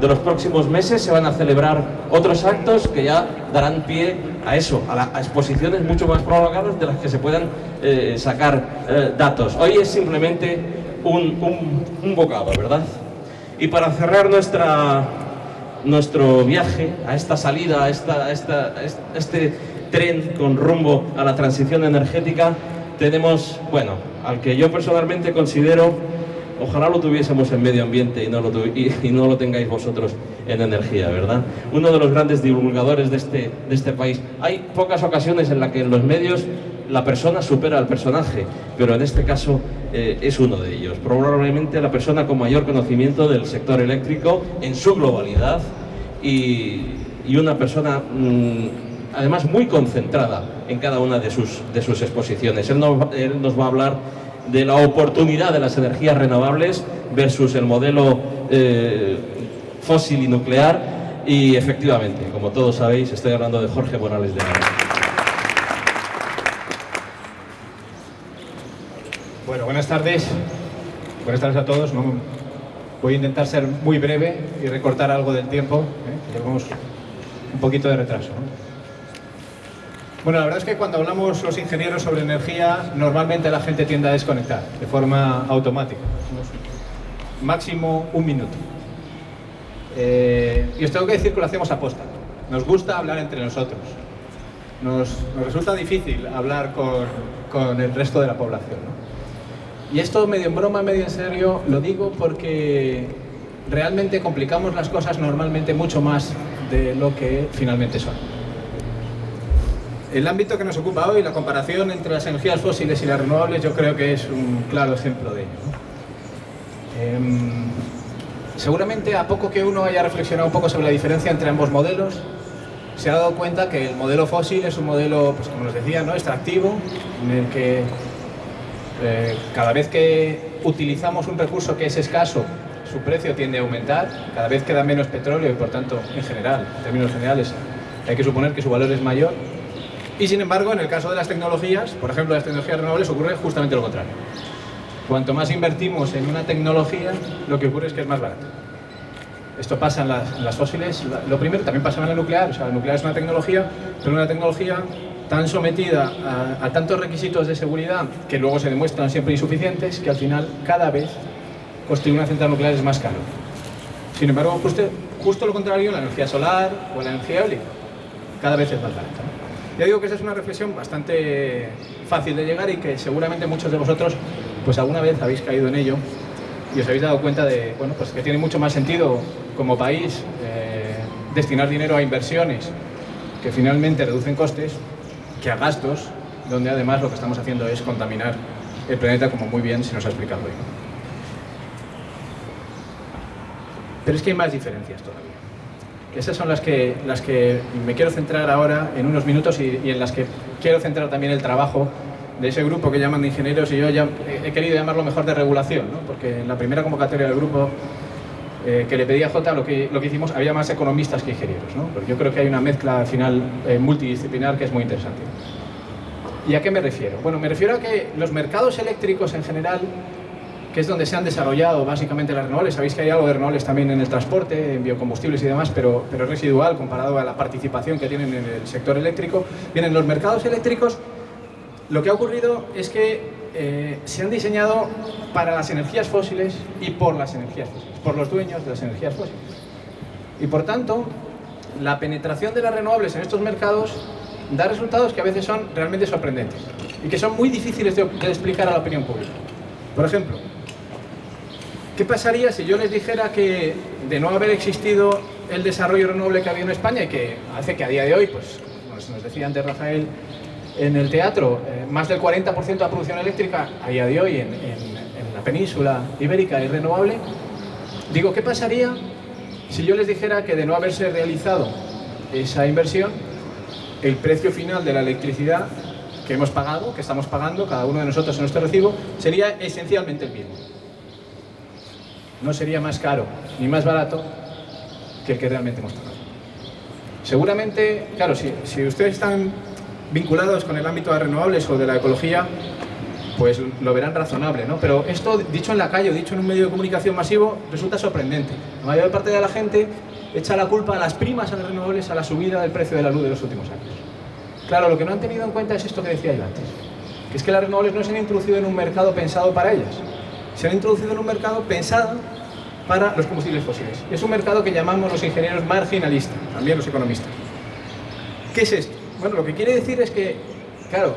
de los próximos meses se van a celebrar otros actos que ya darán pie a eso, a, exposiciones mucho más prolongadas de las que se puedan eh, sacar eh, datos. Hoy es simplemente un, un, bocado, ¿verdad? Y para cerrar nuestra, nuestro viaje a esta salida, a, esta, a este tren con rumbo a la transición energética, tenemos, bueno, al que yo personalmente considero, ojalá lo tuviésemos en medio ambiente y no lo, y, no lo tengáis vosotros en energía, ¿verdad? Uno de los grandes divulgadores de este, de este país. Hay pocas ocasiones en las que en los medios la persona supera al personaje, pero en este caso eh, es uno de ellos. Probablemente la persona con mayor conocimiento del sector eléctrico en su globalidad y, y una persona... Mm, además muy concentrada en cada una de sus, de sus exposiciones. Él nos, va a hablar de la oportunidad de las energías renovables versus el modelo eh, fósil y nuclear y efectivamente, como todos sabéis, estoy hablando de Jorge Morales de Ara. Bueno, buenas tardes. Buenas tardes a todos. voy a intentar ser muy breve y recortar algo del tiempo. ¿eh? Llevamos un poquito de retraso. Bueno, la verdad es que cuando hablamos los ingenieros sobre energía, normalmente la gente tiende a desconectar de forma automática. Máximo un minuto. Eh, y os tengo que decir que lo hacemos aposta. Nos gusta hablar entre nosotros. Nos, resulta difícil hablar con, el resto de la población. Y esto medio en broma, medio en serio, lo digo porque realmente complicamos las cosas normalmente mucho más de lo que finalmente son. El ámbito que nos ocupa hoy, la comparación entre las energías fósiles y las renovables, yo creo que es un claro ejemplo de ello. Em, seguramente a poco que uno haya reflexionado un poco sobre la diferencia entre ambos modelos, se ha dado cuenta que el modelo fósil es un modelo, pues como os decía, ¿no? extractivo, en el que eh, cada vez que utilizamos un recurso que es escaso, su precio tiende a aumentar, cada vez queda menos petróleo y por tanto, en general, en términos generales, hay que suponer que su valor es mayor y sin embargo, en el caso de las tecnologías, por ejemplo, las tecnologías renovables, ocurre justamente lo contrario. Cuanto más invertimos en una tecnología, lo que ocurre es que es más barato. Esto pasa en las, fósiles. Lo primero también pasa en la nuclear. O sea, la nuclear es una tecnología, pero una tecnología tan sometida a, tantos requisitos de seguridad que luego se demuestran siempre insuficientes que al final cada vez construir una central nuclear es más caro. Sin embargo, justo, justo lo contrario, la energía solar o la energía eólica cada vez es más barata. Ya digo que esa es una reflexión bastante fácil de llegar y que seguramente muchos de vosotros pues alguna vez habéis caído en ello y os habéis dado cuenta de bueno, pues que tiene mucho más sentido como país eh, destinar dinero a inversiones que finalmente reducen costes que a gastos donde además lo que estamos haciendo es contaminar el planeta como muy bien se nos ha explicado hoy. Pero es que hay más diferencias todavía. Esas son las que, las que me quiero centrar ahora en unos minutos y, en las que quiero centrar también el trabajo de ese grupo que llaman de ingenieros y yo ya he querido llamarlo mejor de regulación, porque en la primera convocatoria del grupo eh, que le pedí a Jota lo que, lo que hicimos había más economistas que ingenieros, ¿no? yo creo que hay una mezcla al final eh, multidisciplinar que es muy interesante. ¿Y a qué me refiero? Bueno, me refiero a que los mercados eléctricos en general que es donde se han desarrollado básicamente las renovables. Sabéis que hay algo de renovables también en el transporte, en biocombustibles y demás, pero, pero es residual comparado a la participación que tienen en el sector eléctrico. Bien, en los mercados eléctricos lo que ha ocurrido es que eh, se han diseñado para las energías fósiles y por las energías fósiles, por los dueños de las energías fósiles. Y por tanto, la penetración de las renovables en estos mercados da resultados que a veces son realmente sorprendentes y que son muy difíciles de explicar a la opinión pública. Por ejemplo, ¿Qué pasaría si yo les dijera que de no haber existido el desarrollo renovable que había en España y que hace que a día de hoy, pues, como nos decía antes Rafael, en el teatro, eh, más del 40% de la producción eléctrica a día de hoy en, la península ibérica es renovable, digo, ¿qué pasaría si yo les dijera que de no haberse realizado esa inversión, el precio final de la electricidad que hemos pagado, que estamos pagando cada uno de nosotros en nuestro recibo, sería esencialmente el mismo? No sería más caro ni más barato que el que realmente hemos pagado. Seguramente, claro, si, ustedes están vinculados con el ámbito de renovables o de la ecología, pues lo verán razonable, ¿no? Pero esto, dicho en la calle o dicho en un medio de comunicación masivo, resulta sorprendente. La mayor parte de la gente echa la culpa a las primas a las renovables a la subida del precio de la luz de los últimos años. Claro, lo que no han tenido en cuenta es esto que decía yo antes, que es que las renovables no se han introducido en un mercado pensado para ellas, se han introducido en un mercado pensado para los combustibles fósiles. Es un mercado que llamamos los ingenieros marginalista, también los economistas. ¿Qué es esto? Bueno, lo que quiere decir es que, claro,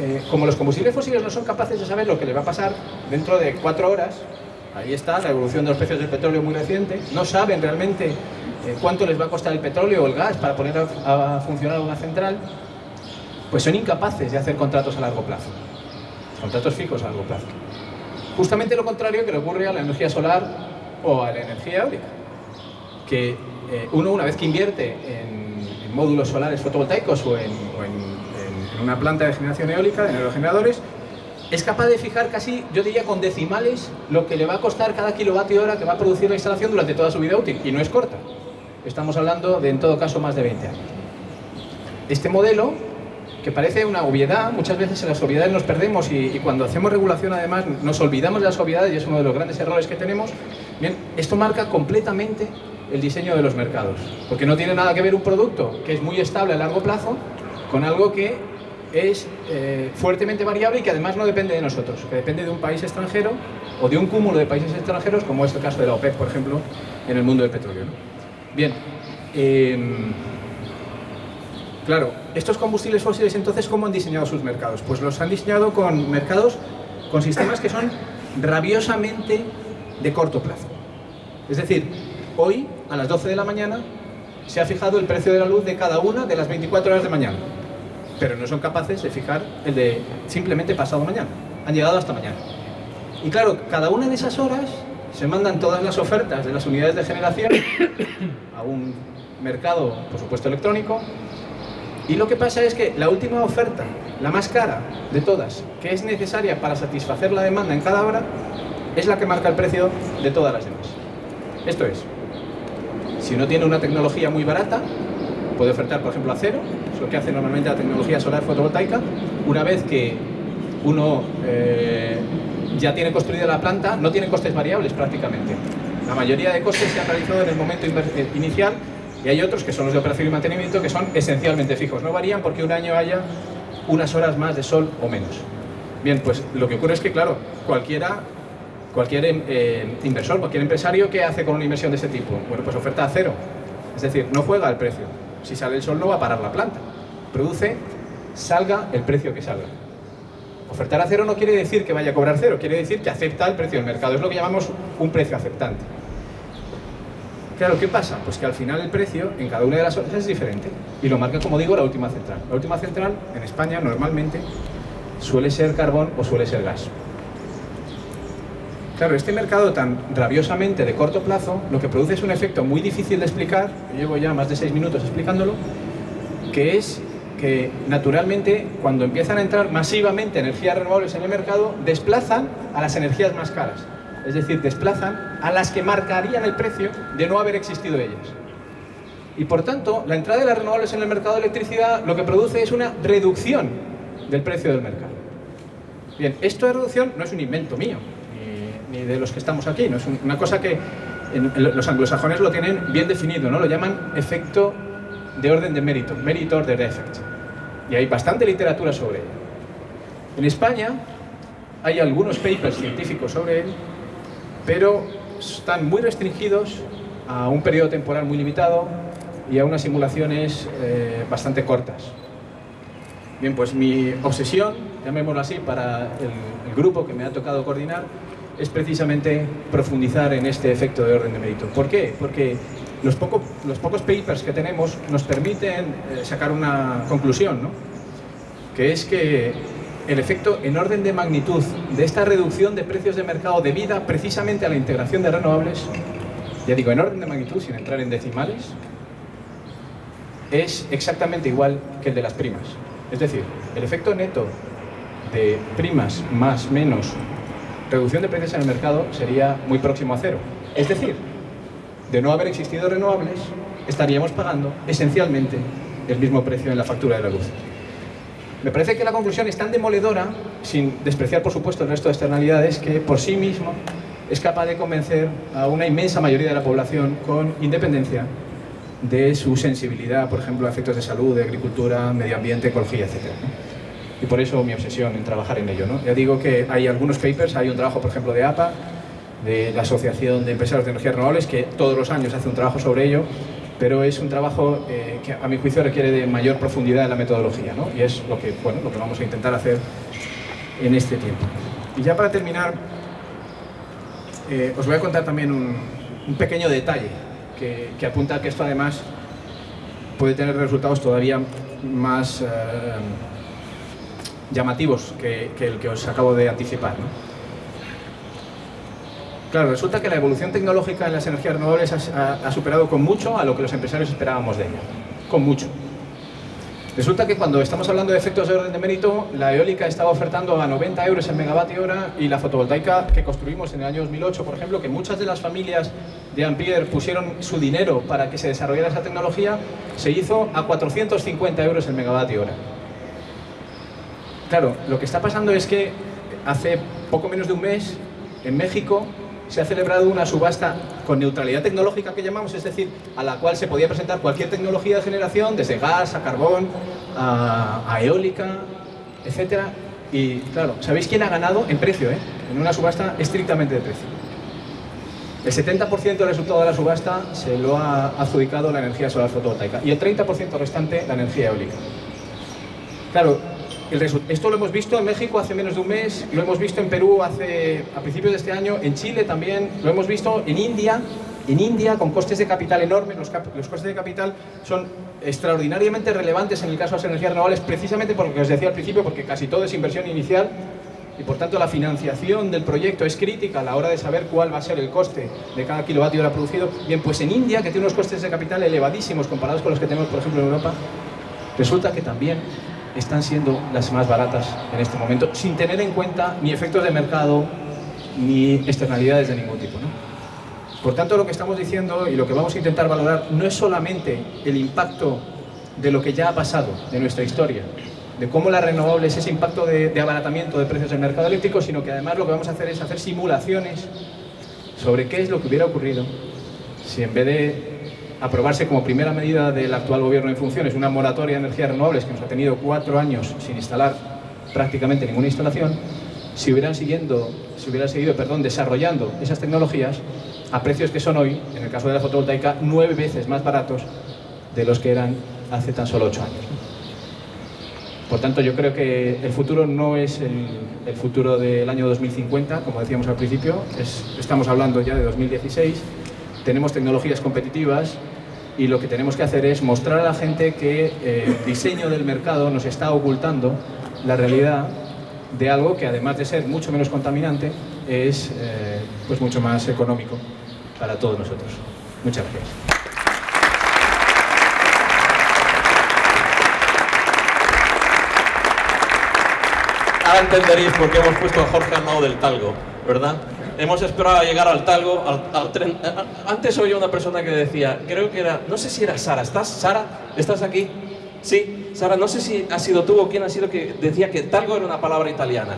eh, como los combustibles fósiles no son capaces de saber lo que les va a pasar dentro de cuatro horas, ahí está la evolución de los precios del petróleo muy reciente, no saben realmente eh, cuánto les va a costar el petróleo o el gas para poner a, funcionar una central, pues son incapaces de hacer contratos a largo plazo, contratos fijos a largo plazo. Justamente lo contrario que le ocurre a la energía solar o a la energía eólica, que eh, uno una vez que invierte en, módulos solares fotovoltaicos o en, una planta de generación eólica, de aerogeneradores, es capaz de fijar casi, yo diría con decimales, lo que le va a costar cada kilovatio hora que va a producir la instalación durante toda su vida útil, y no es corta. Estamos hablando de, en todo caso, más de 20 años. Este modelo, que parece una obviedad, muchas veces en las obviedades nos perdemos y, cuando hacemos regulación además nos olvidamos de las obviedades y es uno de los grandes errores que tenemos. Bien, esto marca completamente el diseño de los mercados, porque no tiene nada que ver un producto que es muy estable a largo plazo con algo que es eh, fuertemente variable y que además no depende de nosotros, que depende de un país extranjero o de un cúmulo de países extranjeros, como es el caso de la OPEP, por ejemplo, en el mundo del petróleo. Bien, em, claro, estos combustibles fósiles entonces, ¿cómo han diseñado sus mercados? Pues los han diseñado con mercados, con sistemas que son rabiosamente de corto plazo. Es decir, hoy, a las 12 de la mañana, se ha fijado el precio de la luz de cada una de las 24 horas de mañana. Pero no son capaces de fijar el de simplemente pasado mañana. Han llegado hasta mañana. Y claro, cada una de esas horas se mandan todas las ofertas de las unidades de generación a un mercado, por supuesto, electrónico. Y lo que pasa es que la última oferta, la más cara de todas, que es necesaria para satisfacer la demanda en cada hora, es la que marca el precio de todas las demás. Esto es, si uno tiene una tecnología muy barata, puede ofertar, por ejemplo, a cero, es lo que hace normalmente la tecnología solar fotovoltaica. Una vez que uno eh, ya tiene construida la planta, no tiene costes variables prácticamente. La mayoría de costes se han realizado en el momento eh, inicial y hay otros que son los de operación y mantenimiento que son esencialmente fijos. No varían porque un año haya unas horas más de sol o menos. Bien, pues lo que ocurre es que, claro, cualquiera, cualquier eh, inversor, cualquier empresario, ¿qué hace con una inversión de ese tipo? Bueno, pues oferta a cero. Es decir, no juega al precio. Si sale el sol no va a parar la planta. Produce, salga el precio que salga. Ofertar a cero no quiere decir que vaya a cobrar cero, quiere decir que acepta el precio del mercado. Es lo que llamamos un precio aceptante. Claro, ¿qué pasa? Pues que al final el precio en cada una de las horas es diferente y lo marca, como digo, la última central. La última central en España normalmente suele ser carbón o suele ser gas. Claro, este mercado tan rabiosamente de corto plazo lo que produce es un efecto muy difícil de explicar, llevo ya más de seis minutos explicándolo, que es que naturalmente cuando empiezan a entrar masivamente energías renovables en el mercado, desplazan a las energías más caras. Es decir, desplazan a las que marcarían el precio de no haber existido ellas. Y por tanto, la entrada de las renovables en el mercado de electricidad lo que produce es una reducción del precio del mercado. Bien, esto de reducción no es un invento mío, ni, de los que estamos aquí, no es una cosa que los anglosajones lo tienen bien definido, ¿no? lo llaman efecto de orden de mérito, merit order effect. Y hay bastante literatura sobre él. En España hay algunos papers científicos sobre él, pero están muy restringidos a un periodo temporal muy limitado y a unas simulaciones eh, bastante cortas. Bien, pues mi obsesión, llamémoslo así, para el, el grupo que me ha tocado coordinar, es precisamente profundizar en este efecto de orden de mérito. ¿Por qué? Porque los, los pocos papers que tenemos nos permiten eh, sacar una conclusión, ¿no? que es que el efecto en orden de magnitud de esta reducción de precios de mercado debida precisamente a la integración de renovables, ya digo, en orden de magnitud, sin entrar en decimales, es exactamente igual que el de las primas. Es decir, el efecto neto de primas más menos reducción de precios en el mercado sería muy próximo a cero. Es decir, de no haber existido renovables, estaríamos pagando esencialmente el mismo precio en la factura de la luz. Me parece que la conclusión es tan demoledora, sin despreciar por supuesto el resto de externalidades, que por sí mismo es capaz de convencer a una inmensa mayoría de la población con independencia de su sensibilidad, por ejemplo, a efectos de salud, de agricultura, medio ambiente, ecología, etc. Y por eso mi obsesión en trabajar en ello. ¿no? Ya digo que hay algunos papers, hay un trabajo, por ejemplo, de APA, de la Asociación de Empresarios de Energías Renovables, que todos los años hace un trabajo sobre ello, pero es un trabajo eh, que a mi juicio requiere de mayor profundidad en la metodología, ¿no? y es lo que, bueno, lo que vamos a intentar hacer en este tiempo. Y ya para terminar, eh, os voy a contar también un, pequeño detalle que, apunta a que esto además puede tener resultados todavía más eh, llamativos que, el que os acabo de anticipar. Claro, resulta que la evolución tecnológica en las energías renovables ha, superado con mucho a lo que los empresarios esperábamos de ella. Con mucho. Resulta que cuando estamos hablando de efectos de orden de mérito, la eólica estaba ofertando a 90 euros el megavatio hora y la fotovoltaica que construimos en el año 2008, por ejemplo, que muchas de las familias de Ampere pusieron su dinero para que se desarrollara esa tecnología, se hizo a 450 euros el megavatio hora. Claro, lo que está pasando es que hace poco menos de un mes, en México, se ha celebrado una subasta con neutralidad tecnológica que llamamos, es decir, a la cual se podía presentar cualquier tecnología de generación, desde gas a carbón, a, eólica, etc. Y claro, ¿sabéis quién ha ganado? En precio, ¿eh? en una subasta estrictamente de precio. El 70% del resultado de la subasta se lo ha adjudicado la energía solar fotovoltaica y el 30% restante la energía eólica. Claro, esto lo hemos visto en México hace menos de un mes, lo hemos visto en Perú hace, a principios de este año, en Chile también, lo hemos visto en India, en India con costes de capital enormes, los, costes de capital son extraordinariamente relevantes en el caso de las energías renovables, precisamente por lo que os decía al principio, porque casi todo es inversión inicial y por tanto la financiación del proyecto es crítica a la hora de saber cuál va a ser el coste de cada kilovatio hora producido. Bien, pues en India, que tiene unos costes de capital elevadísimos comparados con los que tenemos, por ejemplo, en Europa, resulta que también están siendo las más baratas en este momento, sin tener en cuenta ni efectos de mercado ni externalidades de ningún tipo. Por tanto, lo que estamos diciendo y lo que vamos a intentar valorar no es solamente el impacto de lo que ya ha pasado, de nuestra historia, de cómo las renovables, ese impacto de, de abaratamiento de precios del mercado eléctrico, sino que además lo que vamos a hacer es hacer simulaciones sobre qué es lo que hubiera ocurrido si en vez de aprobarse como primera medida del actual gobierno en funciones una moratoria de energías renovables que nos ha tenido cuatro años sin instalar prácticamente ninguna instalación, si hubieran, siguiendo, si hubieran seguido perdón, desarrollando esas tecnologías a precios que son hoy, en el caso de la fotovoltaica, nueve veces más baratos de los que eran hace tan solo ocho años. Por tanto, yo creo que el futuro no es el, futuro del año 2050, como decíamos al principio, estamos hablando ya de 2016, tenemos tecnologías competitivas y lo que tenemos que hacer es mostrar a la gente que eh, el diseño del mercado nos está ocultando la realidad de algo que además de ser mucho menos contaminante es eh, pues mucho más económico para todos nosotros. Muchas gracias. Ahora entenderéis por qué hemos puesto a Jorge al lado del talgo, ¿verdad? Hemos esperado a llegar al talgo, al, tren. Antes oía una persona que decía, creo que era, no sé si era Sara, ¿estás? Sara, ¿estás aquí? Sí, Sara, no sé si ha sido tú o quién ha sido que decía que talgo era una palabra italiana.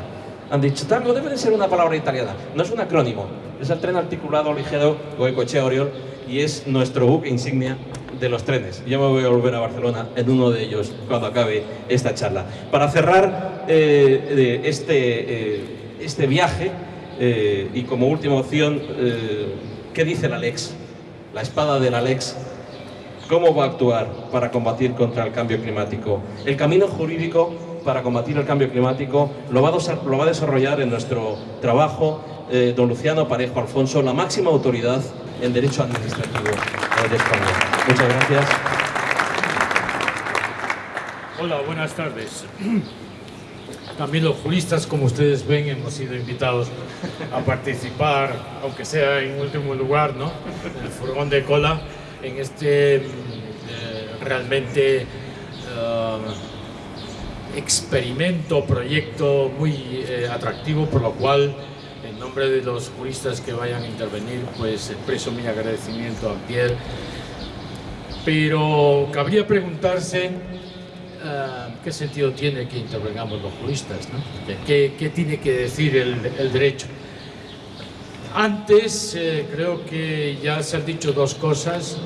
Han dicho, talgo debe de ser una palabra italiana. No es un acrónimo, es el tren articulado ligero Goicoechea Oriol y es nuestro buque insignia de los trenes. Yo me voy a volver a Barcelona en uno de ellos cuando acabe esta charla. Para cerrar eh, este, eh, este viaje, eh, y como última opción, eh, ¿qué dice la Lex? La espada de la Lex. ¿Cómo va a actuar para combatir contra el cambio climático? El camino jurídico para combatir el cambio climático lo va a, desarrollar en nuestro trabajo eh, don Luciano Parejo Alfonso, la máxima autoridad en Derecho Administrativo de España. Muchas gracias. Hola, buenas tardes. También los juristas, como ustedes ven, hemos sido invitados a participar, aunque sea en último lugar, ¿no? el furgón de cola, en este eh, realmente eh, experimento, proyecto muy eh, atractivo, por lo cual, en nombre de los juristas que vayan a intervenir, pues expreso mi agradecimiento a Pierre. Pero cabría preguntarse ¿qué sentido tiene que intervengamos los juristas? ¿Qué, tiene que decir el, derecho? Antes eh, creo que ya se han dicho dos cosas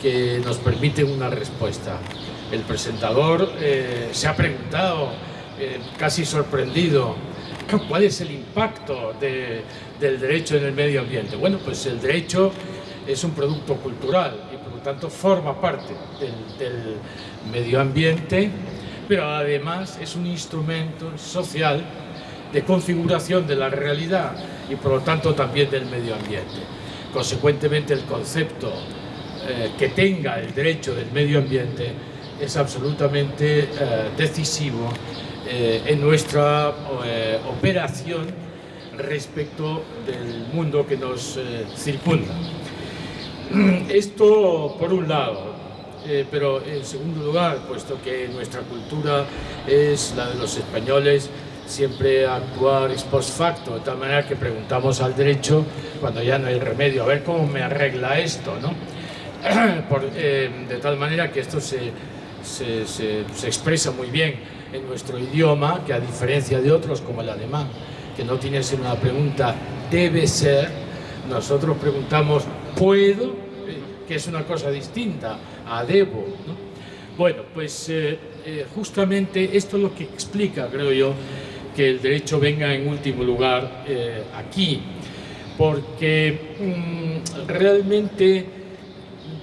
que nos permiten una respuesta. El presentador eh, se ha preguntado, eh, casi sorprendido, ¿cuál es el impacto del derecho en el medio ambiente? Bueno, pues el derecho es un producto cultural tanto forma parte del medio ambiente, pero además es un instrumento social de configuración de la realidad y por lo tanto también del medio ambiente. Consecuentemente el concepto eh, que tenga el derecho del medio ambiente es absolutamente eh, decisivo eh, en nuestra operación respecto del mundo que nos circunda. Esto por un lado, pero en segundo lugar, puesto que nuestra cultura es la de los españoles, siempre actuar ex post facto, de tal manera que preguntamos al derecho cuando ya no hay remedio, a ver cómo me arregla esto, ¿no? Eh, de tal manera que esto se, se, se, expresa muy bien en nuestro idioma, que a diferencia de otros como el alemán, que no tiene sino una pregunta debe ser, nosotros preguntamos puedo, eh, que es una cosa distinta a debo. Bueno, pues eh, justamente esto es lo que explica, creo yo, que el derecho venga en último lugar aquí, porque mm, realmente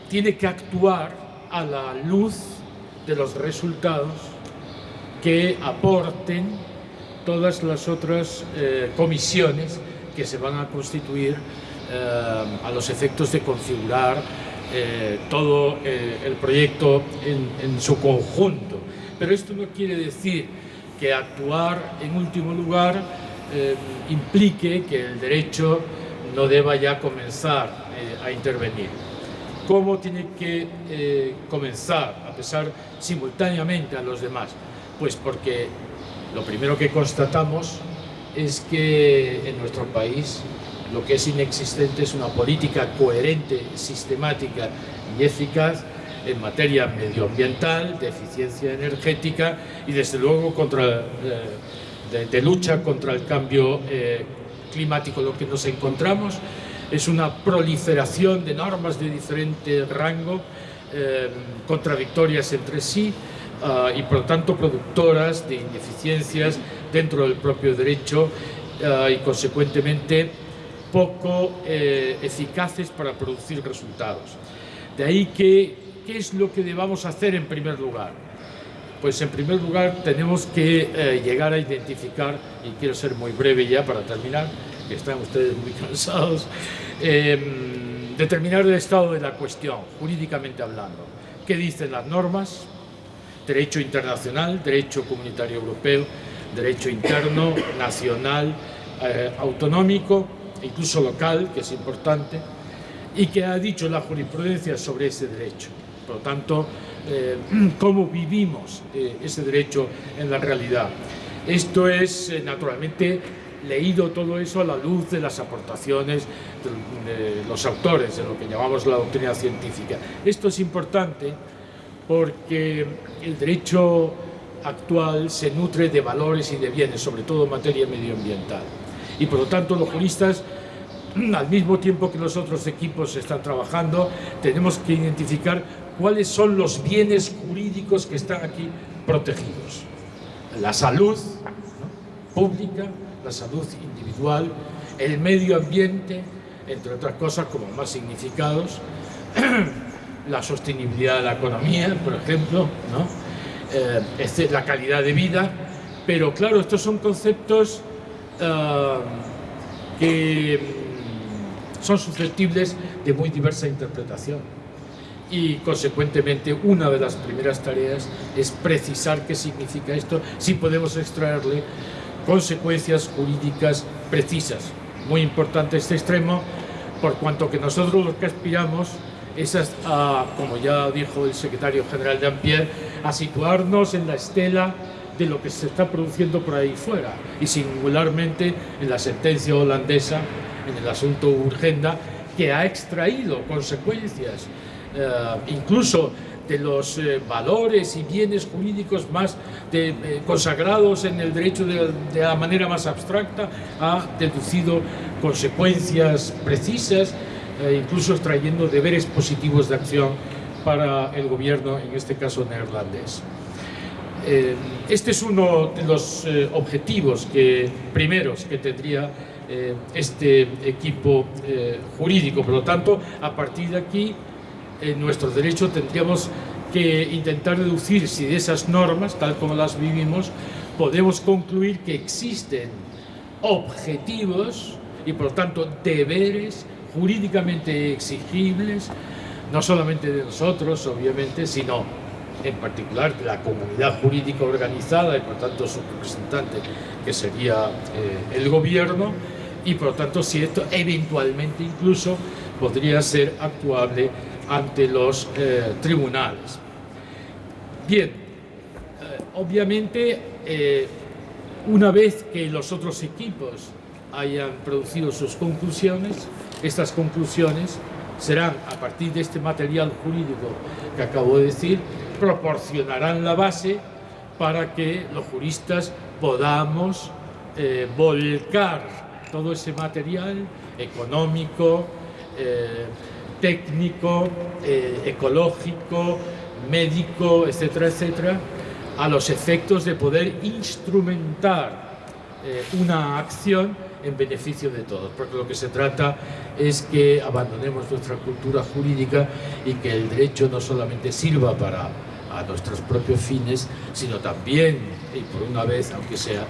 tiene que actuar a la luz de los resultados que aporten todas las otras eh, comisiones que se van a constituir eh, a los efectos de configurar eh, todo el proyecto en, su conjunto. Pero esto no quiere decir que actuar en último lugar implique que el derecho no deba ya comenzar a intervenir cómo tiene que eh, comenzar a pesar simultáneamente a los demás. Pues porque lo primero que constatamos es que en nuestro país lo que es inexistente es una política coherente, sistemática y eficaz en materia medioambiental, de eficiencia energética y desde luego eh, de, lucha contra el cambio eh, climático. Lo que nos encontramos es una proliferación de normas de diferente rango, eh, contradictorias entre sí ah, y por lo tanto productoras de ineficiencias dentro del propio derecho ah, y consecuentemente poco eh, eficaces para producir resultados. De ahí que, ¿qué es lo que debamos hacer en primer lugar? Pues en primer lugar tenemos que eh, llegar a identificar, y quiero ser muy breve ya para terminar, que están ustedes muy cansados, em, determinar el estado de la cuestión, jurídicamente hablando. ¿Qué dicen las normas? Derecho internacional, derecho comunitario europeo, derecho interno, nacional, eh, autonómico, incluso local, que es importante, y que ha dicho la jurisprudencia sobre ese derecho. Por lo tanto, eh, cómo vivimos eh, ese derecho en la realidad. Esto es, naturalmente, leído todo eso a la luz de las aportaciones de, los autores, de lo que llamamos la doctrina científica. Esto es importante porque el derecho actual se nutre de valores y de bienes, sobre todo en materia medioambiental. Y por lo tanto los juristas, al mismo tiempo que los otros equipos están trabajando, tenemos que identificar cuáles son los bienes jurídicos que están aquí protegidos. La salud pública, la salud individual, el medio ambiente, entre otras cosas como más significados, la sostenibilidad de la economía, por ejemplo, ¿no? eh, la calidad de vida, pero claro, estos son conceptos uh, que mm, son susceptibles de muy diversa interpretación y consecuentemente una de las primeras tareas es precisar qué significa esto, si podemos extraerle consecuencias jurídicas precisas. Muy importante este extremo, por cuanto que nosotros lo que aspiramos es, a, como ya dijo el secretario general de Ampierre, a situarnos en la estela de lo que se está produciendo por ahí fuera y singularmente en la sentencia holandesa en el asunto Urgenda que ha extraído consecuencias eh, incluso de los eh, valores y bienes jurídicos más eh, consagrados en el derecho de, la manera más abstracta, ha deducido consecuencias precisas, incluso trayendo deberes positivos de acción para el gobierno, en este caso neerlandés. Este es uno de los objetivos que, primeros que tendría este equipo jurídico. Por lo tanto, a partir de aquí en nuestro derecho tendríamos que intentar deducir si de esas normas, tal como las vivimos, podemos concluir que existen objetivos y por lo tanto deberes jurídicamente exigibles, no solamente de nosotros, obviamente, sino en particular la comunidad jurídica organizada y por tanto su representante, que sería eh, el gobierno, y por tanto si esto eventualmente incluso podría ser actuable ante los eh, tribunales. Bien, eh, obviamente una vez que los otros equipos hayan producido sus conclusiones, estas conclusiones serán, a partir de este material jurídico que acabo de decir, proporcionarán la base para que los juristas podamos volcar todo ese material económico, técnico, eh, ecológico, médico, etcétera, etcétera, a los efectos de poder instrumentar eh, una acción en beneficio de todos, porque lo que se trata es que abandonemos nuestra cultura jurídica y que el derecho no solamente sirva para a nuestros propios fines, sino también, y por una vez, aunque sea,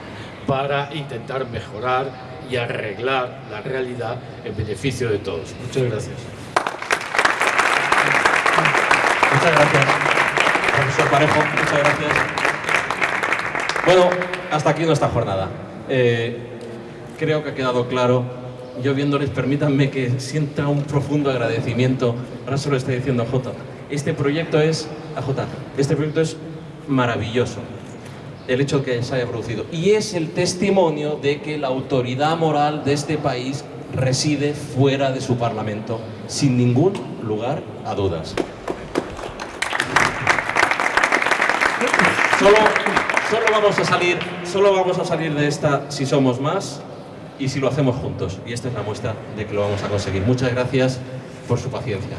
para intentar mejorar y arreglar la realidad en beneficio de todos. Muchas gracias. Muchas gracias, profesor Parejo, muchas gracias. Bueno, hasta aquí nuestra jornada. Eh, creo que ha quedado claro. Yo viéndoles, permítanme que sienta un profundo agradecimiento. Ahora se lo estoy diciendo Jota. Este proyecto es, a Jota, este proyecto es maravilloso el hecho que se haya producido. Y es el testimonio de que la autoridad moral de este país reside fuera de su Parlamento, sin ningún lugar a dudas. Solo, solo, vamos a salir, solo vamos a salir de esta si somos más y si lo hacemos juntos. Y esta es la muestra de que lo vamos a conseguir. Muchas gracias por su paciencia.